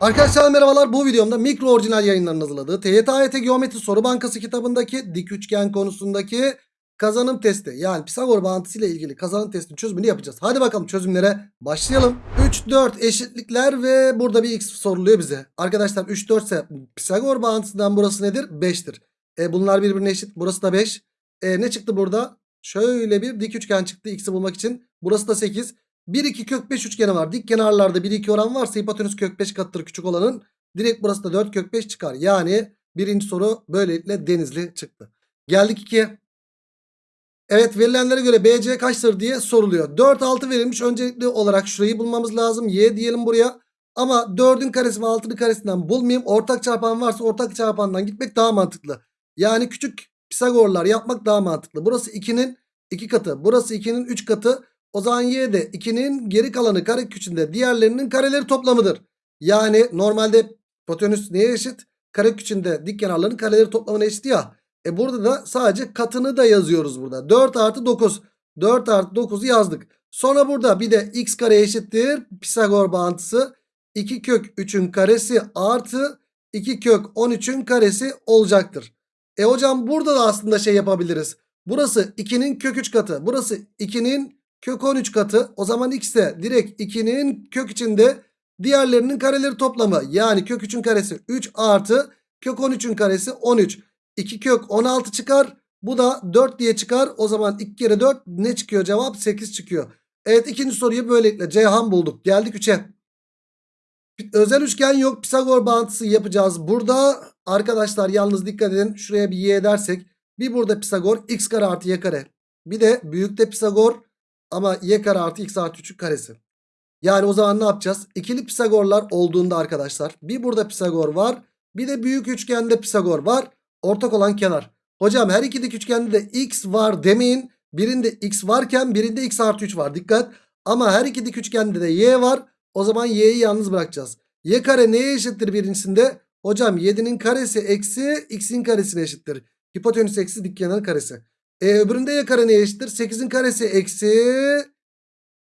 Arkadaşlar merhabalar bu videomda mikro orijinal yayınlarının hazırladığı TYT Geometri Soru Bankası kitabındaki dik üçgen konusundaki kazanım testi yani Pisagor bağıntısı ile ilgili kazanım testinin çözümünü yapacağız. Hadi bakalım çözümlere başlayalım. 3 4 eşitlikler ve burada bir x soruluyor bize. Arkadaşlar 3 4 ise Pisagor bağıntısından burası nedir? 5'tir. E, bunlar birbirine eşit. Burası da 5. E, ne çıktı burada? Şöyle bir dik üçgen çıktı x'i bulmak için. Burası da 8. 1 2 kök 5 üçgeni var. Dik kenarlarda 1 2 oran varsa hipotenüs kök 5 katıdır küçük olanın. Direkt burası da 4 kök 5 çıkar. Yani birinci soru böylelikle denizli çıktı. Geldik 2'ye. Evet verilenlere göre BC kaçtır diye soruluyor. 4 6 verilmiş. Öncelikli olarak şurayı bulmamız lazım. Y diyelim buraya. Ama 4'ün karesi ve 6'nın karesinden bulmayayım. Ortak çarpan varsa ortak çarpandan gitmek daha mantıklı. Yani küçük Pisagorlar yapmak daha mantıklı. Burası 2'nin 2 katı. Burası 2'nin 3 katı. O zaman y de 2'nin geri kalanı kare küçüğünde diğerlerinin kareleri toplamıdır. Yani normalde hipotenüs neye eşit? Kare küçüğünde dik kenarların kareleri toplamına eşit ya. E burada da sadece katını da yazıyoruz burada. 4 artı 9. 4 artı 9'u yazdık. Sonra burada bir de x kare eşittir. Pisagor bağıntısı. 2 kök 3'ün karesi artı 2 kök 13'ün karesi olacaktır. E hocam burada da aslında şey yapabiliriz. Burası 2'nin kök 3 katı. Burası 2'nin kök 13 katı. O zaman x de direkt 2'nin kök içinde diğerlerinin kareleri toplamı. Yani kök 3'ün karesi 3 artı kök 13'ün karesi 13. 2 kök 16 çıkar. Bu da 4 diye çıkar. O zaman 2 kere 4 ne çıkıyor cevap? 8 çıkıyor. Evet ikinci soruyu böylelikle Ceyhan bulduk. Geldik 3'e. Özel üçgen yok. Pisagor bağıntısı yapacağız. Burada arkadaşlar yalnız dikkat edin. Şuraya bir y dersek. Bir burada Pisagor x kare artı y kare. Bir de büyükte Pisagor ama y kare artı x artı 3'ün karesi. Yani o zaman ne yapacağız? İkili Pisagorlar olduğunda arkadaşlar. Bir burada Pisagor var. Bir de büyük üçgende Pisagor var. Ortak olan kenar. Hocam her iki üçgende de x var demeyin. Birinde x varken birinde x artı 3 var. Dikkat. Ama her iki dik üçgende de y var. O zaman y'yi yalnız bırakacağız. Y kare neye eşittir birincisinde? Hocam 7'nin karesi eksi x'in karesine eşittir. Hipotenüs eksi dik kenarın karesi. E öbüründe y kare neye eşittir? 8'in karesi eksi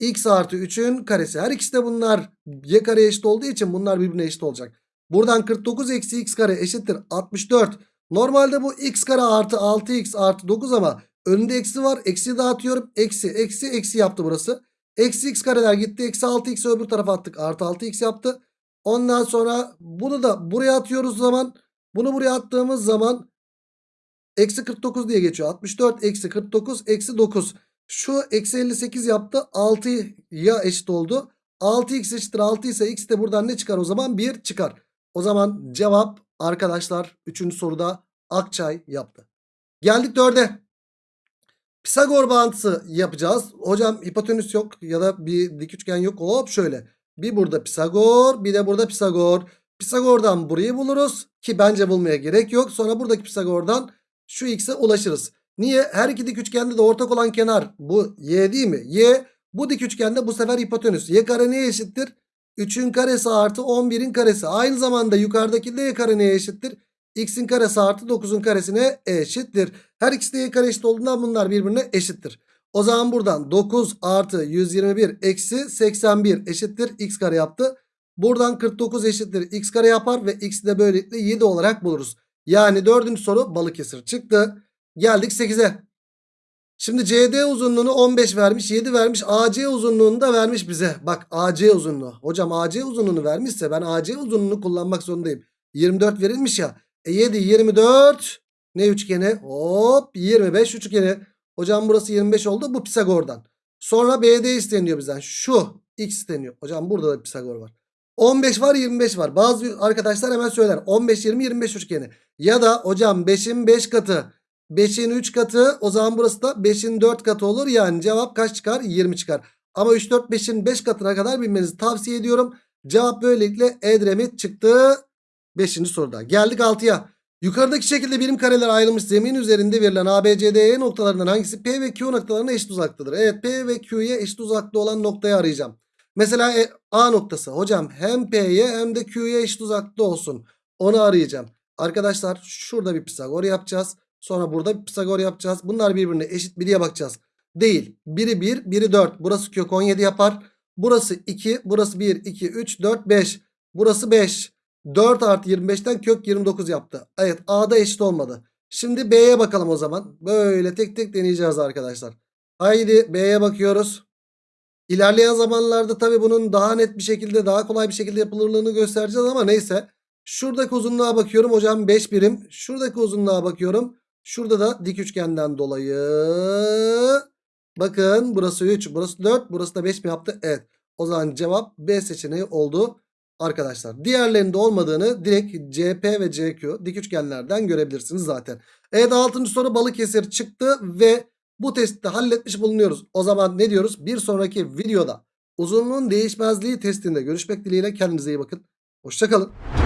x artı 3'ün karesi. Her ikisi de bunlar y kare eşit olduğu için bunlar birbirine eşit olacak. Buradan 49 eksi x kare eşittir 64. Normalde bu x kare artı 6x artı 9 ama önünde eksi var. Eksi dağıtıyorum. Eksi eksi eksi yaptı burası. Eksi x kareler gitti. Eksi 6x öbür tarafa attık. Artı 6x yaptı. Ondan sonra bunu da buraya atıyoruz zaman. Bunu buraya attığımız zaman eksi 49 diye geçiyor. 64 eksi 49 eksi 9. Şu eksi 58 yaptı. 6'ya eşit oldu. 6x eşittir 6 ise x de buradan ne çıkar o zaman? 1 çıkar. O zaman cevap arkadaşlar 3. soruda Akçay yaptı. Geldik 4'e. Pisagor bağıntısı yapacağız. Hocam hipotenüs yok ya da bir dik üçgen yok. Hop şöyle. Bir burada Pisagor bir de burada Pisagor. Pisagor'dan burayı buluruz. Ki bence bulmaya gerek yok. Sonra buradaki Pisagor'dan şu x'e ulaşırız. Niye? Her iki dik üçgende de ortak olan kenar bu y değil mi? Y bu dik üçgende bu sefer hipotenüs. Y kare neye eşittir? 3'ün karesi artı 11'in karesi. Aynı zamanda yukarıdaki de y kare neye eşittir? x'in karesi artı 9'un karesine eşittir. Her ikisi de y kare eşit olduğundan bunlar birbirine eşittir. O zaman buradan 9 artı 121 eksi 81 eşittir x kare yaptı. Buradan 49 eşittir x kare yapar ve x'i de böylelikle 7 olarak buluruz. Yani dördüncü soru Balıkesir çıktı. Geldik 8'e. Şimdi CD uzunluğunu 15 vermiş 7 vermiş AC uzunluğunu da vermiş bize. Bak AC uzunluğu. Hocam AC uzunluğunu vermişse ben AC uzunluğunu kullanmak zorundayım. 24 verilmiş ya. E 7 24 ne üçgeni? Hop 25 üçgeni. Hocam burası 25 oldu bu Pisagor'dan. Sonra BD isteniyor bizden. Şu x isteniyor. Hocam burada da Pisagor var. 15 var 25 var. Bazı arkadaşlar hemen söyler. 15 20 25 üçgeni. Ya da hocam 5'in 5 katı. 5'in 3 katı. O zaman burası da 5'in 4 katı olur. Yani cevap kaç çıkar? 20 çıkar. Ama 3 4 5'in 5 katına kadar bilmenizi tavsiye ediyorum. Cevap böylelikle Edremit çıktı. 5. soruda. Geldik 6'ya. Yukarıdaki şekilde birim kareler ayrılmış zemin üzerinde verilen ABCDE noktalarından hangisi P ve Q noktalarına eşit uzaktadır? Evet P ve Q'ye eşit uzakta olan noktayı arayacağım. Mesela e, A noktası. Hocam hem P'ye hem de Q'ye eşit uzakta olsun. Onu arayacağım. Arkadaşlar şurada bir Pisagor yapacağız. Sonra burada bir Pisagor yapacağız. Bunlar birbirine eşit biriye bakacağız. Değil. Biri 1, biri 4. Burası kök 17 yapar. Burası 2, burası 1, 2, 3, 4, 5. Burası 5. 4 artı 25'ten kök 29 yaptı. Evet A'da eşit olmadı. Şimdi B'ye bakalım o zaman. Böyle tek tek deneyeceğiz arkadaşlar. Haydi B'ye bakıyoruz. İlerleyen zamanlarda tabii bunun daha net bir şekilde daha kolay bir şekilde yapılırlığını göstereceğiz ama neyse. Şuradaki uzunluğa bakıyorum hocam 5 birim. Şuradaki uzunluğa bakıyorum. Şurada da dik üçgenden dolayı. Bakın burası 3 burası 4 burası da 5 mi yaptı? Evet. O zaman cevap B seçeneği oldu arkadaşlar. Diğerlerinde olmadığını direkt CP ve CQ dik üçgenlerden görebilirsiniz zaten. Evet 6. soru Balıkesir çıktı ve bu testi halletmiş bulunuyoruz. O zaman ne diyoruz? Bir sonraki videoda uzunluğun değişmezliği testinde görüşmek dileğiyle kendinize iyi bakın. Hoşçakalın.